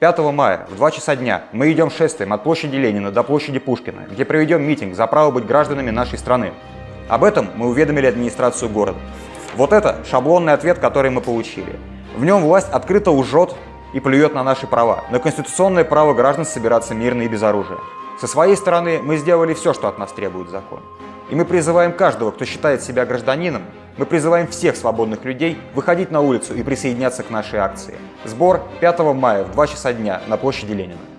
5 мая в 2 часа дня мы идем шествием от площади Ленина до площади Пушкина, где проведем митинг за право быть гражданами нашей страны. Об этом мы уведомили администрацию города. Вот это шаблонный ответ, который мы получили. В нем власть открыто лжет и плюет на наши права, на конституционное право граждан собираться мирно и без оружия. Со своей стороны мы сделали все, что от нас требует закон. И мы призываем каждого, кто считает себя гражданином, мы призываем всех свободных людей выходить на улицу и присоединяться к нашей акции. Сбор 5 мая в 2 часа дня на площади Ленина.